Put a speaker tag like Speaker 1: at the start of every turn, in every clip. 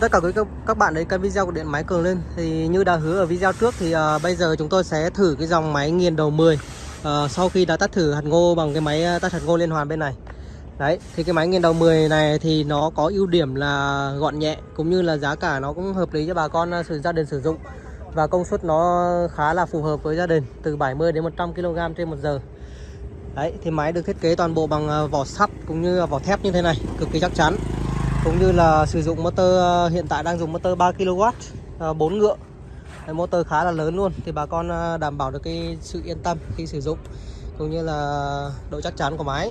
Speaker 1: tất cả quý các, các bạn đến kênh video của điện máy cường lên. Thì như đã hứa ở video trước thì uh, bây giờ chúng tôi sẽ thử cái dòng máy nghiền đầu 10 uh, à, sau khi đã tắt thử hạt ngô bằng cái máy à, tắt hạt ngô liên hoàn bên này. Đấy thì cái máy nghiền đầu 10 này thì nó có ưu điểm là gọn nhẹ cũng như là giá cả nó cũng hợp lý cho bà con sử gia đình sử dụng. Và công suất nó khá là phù hợp với gia đình từ 70 đến 100 kg trên một giờ. Đấy thì máy được thiết kế toàn bộ bằng vỏ sắt cũng như vỏ thép như thế này cực kỳ chắc chắn cũng như là sử dụng motor ờ, hiện tại đang dùng motor 3 kW 4 ngựa. Đấy, motor khá là lớn luôn thì bà con ờ, đảm bảo được cái sự yên tâm khi sử dụng cũng như là độ chắc chắn của máy.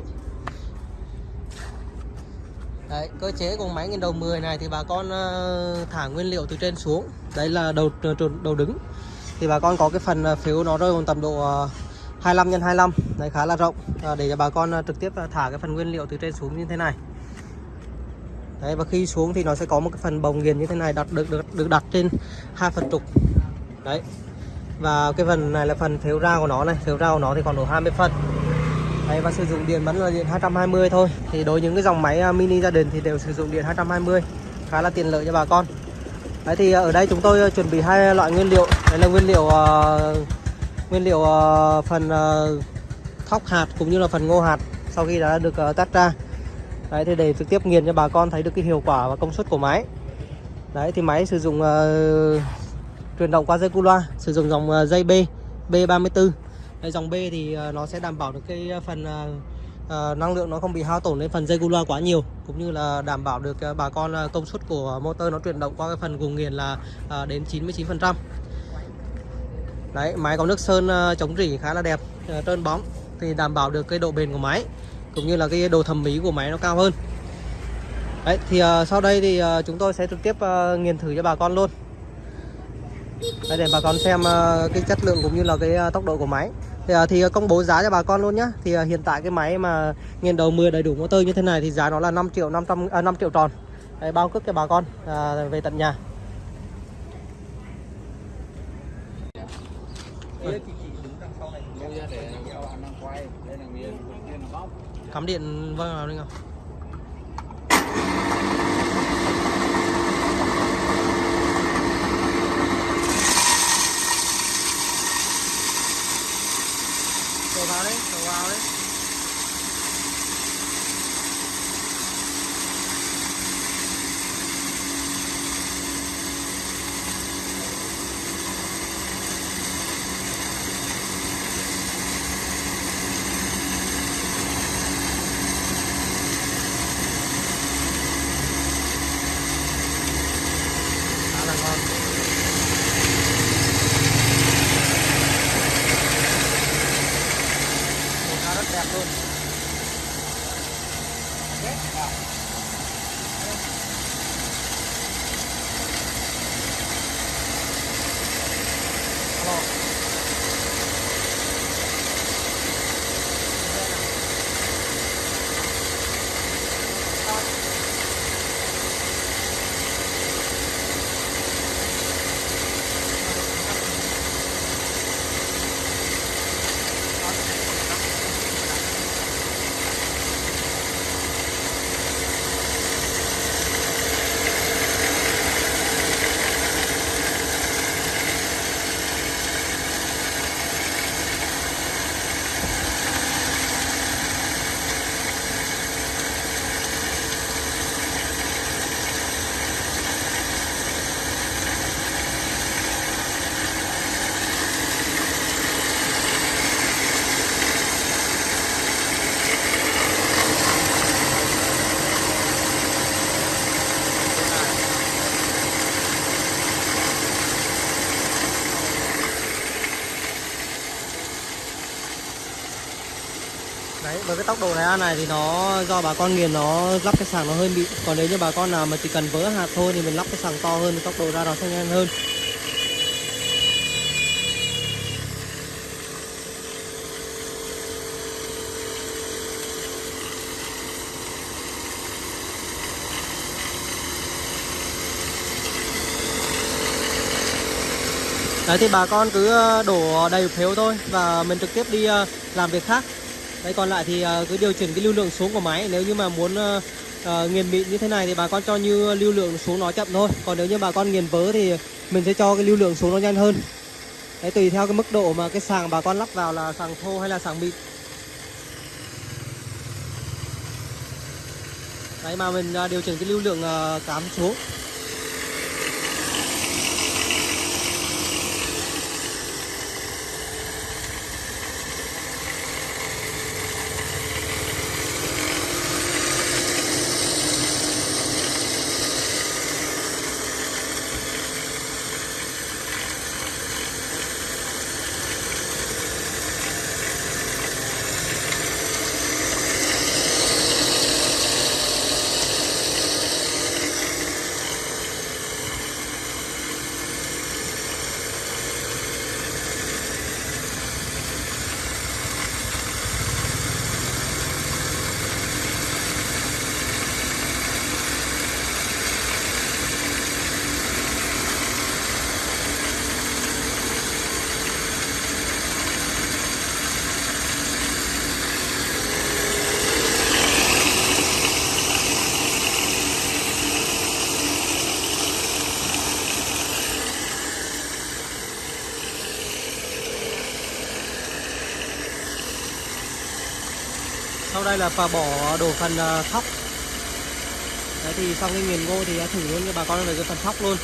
Speaker 1: Đấy, cơ chế của máy nghiền đầu 10 này thì bà con ờ, thả nguyên liệu từ trên xuống. Đấy là đầu đầu đứng. Thì bà con có cái phần phiếu nó rơi vào tầm độ 25 x 25 đấy khá là rộng. Để cho bà con trực tiếp thả cái phần nguyên liệu từ trên xuống như thế này. Đấy, và khi xuống thì nó sẽ có một cái phần bồng nghiền như thế này đặt được được, được đặt trên hai phần trục. Đấy. Và cái phần này là phần phiếu ra của nó này. Phiếu ra của nó thì còn đủ 20 phân đấy, và sử dụng điện vẫn là điện 220 thôi. Thì đối với những cái dòng máy à, mini gia đình thì đều sử dụng điện 220 khá là tiện lợi cho bà con. Đấy thì ở đây chúng tôi à, chuẩn bị hai loại nguyên liệu. Đấy là nguyên liệu uh, nguyên liệu uh, phần uh, thóc hạt cũng như là phần ngô hạt sau khi đã được uh, tách ra đấy thì để trực tiếp nghiền cho bà con thấy được cái hiệu quả và công suất của máy. Đấy thì máy sử dụng uh, truyền động qua dây cu loa sử dụng dòng uh, dây B B34 đấy, dòng B thì uh, nó sẽ đảm bảo được cái phần uh, uh, năng lượng nó không bị hao tổn lên phần dây cu loa quá nhiều cũng như là đảm bảo được uh, bà con uh, công suất của motor nó truyền động qua cái phần vùng nghiền là uh, đến 99 phần trăm. Đấy máy có nước sơn uh, chống rỉ khá là đẹp uh, trơn bóng thì đảm bảo được cái độ bền của máy cũng như là cái độ thẩm mỹ của máy nó cao hơn. Đấy thì uh, sau đây thì uh, chúng tôi sẽ trực tiếp uh, nghiền thử cho bà con luôn. Đấy, để bà con xem uh, cái chất lượng cũng như là cái uh, tốc độ của máy. Thì, uh, thì công bố giá cho bà con luôn nhá. Thì uh, hiện tại cái máy mà nghiền đầu 10 đầy đủ motor như thế này thì giá nó là 5 triệu 500 uh, 5 triệu tròn. Đấy, bao cước cho bà con uh, về tận nhà. Cắm điện vâng vào đi không đổ vào đấy đổ vào đấy khá là ngon màu khá rất đẹp luôn Alo. đấy với cái tốc độ này này thì nó do bà con nghiền nó lắp cái sàng nó hơi bị. Còn nếu như bà con nào mà chỉ cần vỡ hạt thôi thì mình lắp cái sàng to hơn thì tốc độ ra nó sẽ nhanh hơn. Đấy, thì bà con cứ ờ, đổ đầy phiếu thôi và mình trực tiếp đi ờ, làm việc khác. Đấy còn lại thì ờ, cứ điều chỉnh cái lưu lượng xuống của máy. Nếu như mà muốn uh, nghiền mịn như thế này thì bà con cho như lưu lượng xuống nó chậm thôi. Còn nếu như bà con nghiền vớ thì mình sẽ cho cái lưu lượng xuống nó nhanh hơn. Đấy tùy theo cái mức độ mà cái sàng bà con lắp vào là sàng thô hay là sàng mịn. Đấy mà mình điều chỉnh cái lưu lượng cám xuống. Sau đây là bà bỏ đổ phần ờ, thóc. Đấy, thì xong cái nghiền ngô thì đã thử luôn cho bà con về cái phần thóc luôn.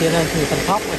Speaker 1: Tiến hành thử phần thóc này.